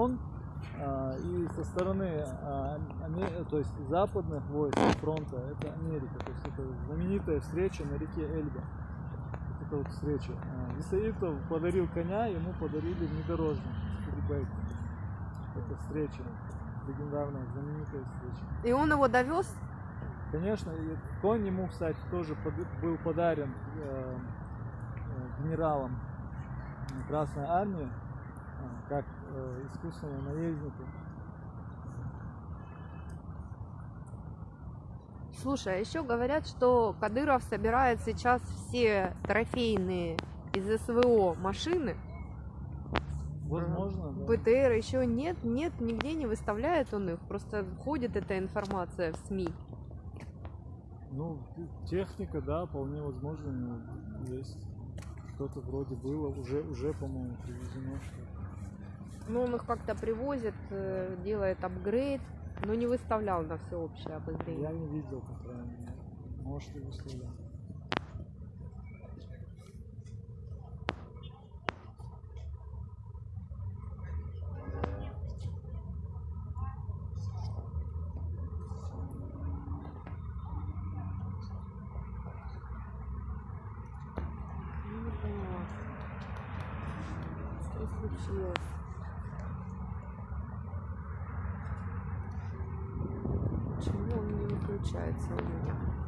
он а, и со стороны а, Аме- то есть западных войск фронта, это Америка, то есть это знаменитая встреча на реке Эльба. Вот эта вот встреча. А, Исаитов подарил коня, ему подарили внедорожник. Это встреча, легендарная, знаменитая встреча. И он его довез? Конечно, конь ему, кстати, тоже был подарен э, э, генералом Красной Армии, как э, искусственному наезднику. Слушай, а еще говорят, что Кадыров собирает сейчас все трофейные из СВО машины. Возможно, да. БТР еще нет, нет, нигде не выставляет он их. Просто входит эта информация в СМИ. Ну, техника, да, вполне возможно, есть. Что-то вроде было, уже, уже по-моему, привезено что-то. Ну, он их как-то привозит, э, делает апгрейд, но не выставлял на всеобщее обозрение. Я не видел, по крайней мере. Может, и выставлял. Ну, не поняла. Что случилось? Почему он не выключается у него?